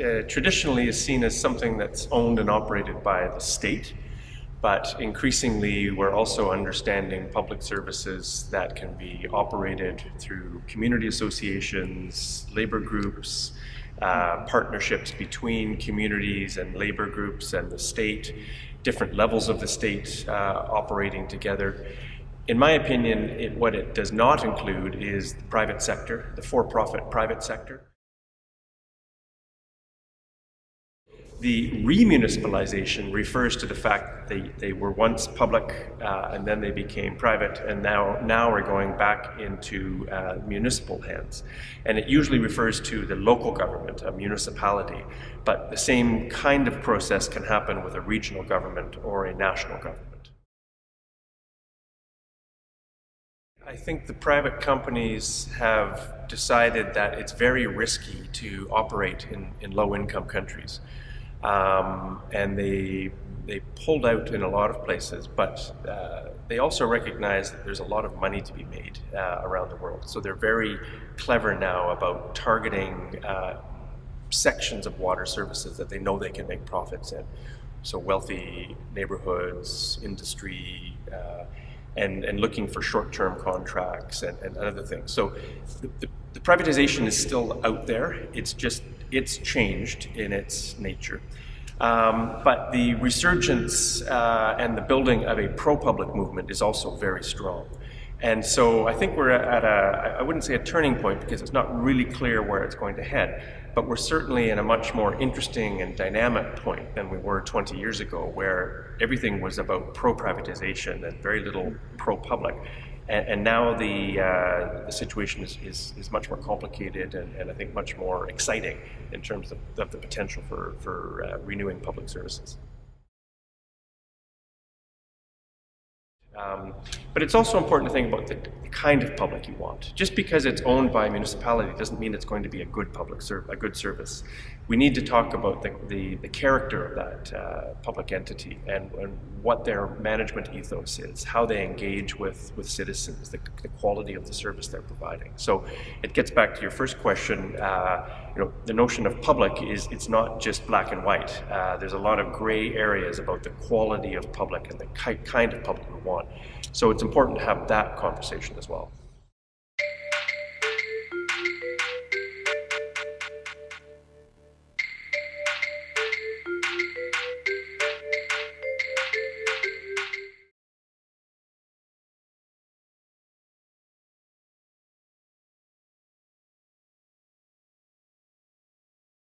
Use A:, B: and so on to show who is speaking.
A: uh, traditionally is seen as something that's owned and operated by the state, but increasingly we're also understanding public services that can be operated through community associations, labor groups, uh, partnerships between communities and labor groups and the state, different levels of the state uh, operating together. In my opinion, it, what it does not include is the private sector, the for-profit private sector. The remunicipalization refers to the fact that they, they were once public uh, and then they became private and now, now are going back into uh, municipal hands. And it usually refers to the local government, a municipality, but the same kind of process can happen with a regional government or a national government. I think the private companies have decided that it's very risky to operate in, in low-income countries. Um, and they, they pulled out in a lot of places, but uh, they also recognize that there's a lot of money to be made uh, around the world. So they're very clever now about targeting uh, sections of water services that they know they can make profits in. So wealthy neighborhoods, industry, uh, and, and looking for short-term contracts and, and other things. So the, the, the privatization is still out there. It's just it's changed in its nature. Um, but the resurgence uh, and the building of a pro-public movement is also very strong. And so I think we're at a, I wouldn't say a turning point because it's not really clear where it's going to head, but we're certainly in a much more interesting and dynamic point than we were 20 years ago where everything was about pro-privatization and very little pro-public. And, and now the, uh, the situation is, is, is, much more complicated and, and, I think much more exciting in terms of, of the potential for, for uh, renewing public services. Um, but it's also important to think about the kind of public you want. Just because it's owned by a municipality doesn't mean it's going to be a good public a good service. We need to talk about the, the, the character of that uh, public entity and, and, what their management ethos is, how they engage with, with citizens, the, the, quality of the service they're providing. So it gets back to your first question, uh, you know, the notion of public is it's not just black and white. Uh, there's a lot of gray areas about the quality of public and the ki kind of public we want. So it's important to have that conversation as well.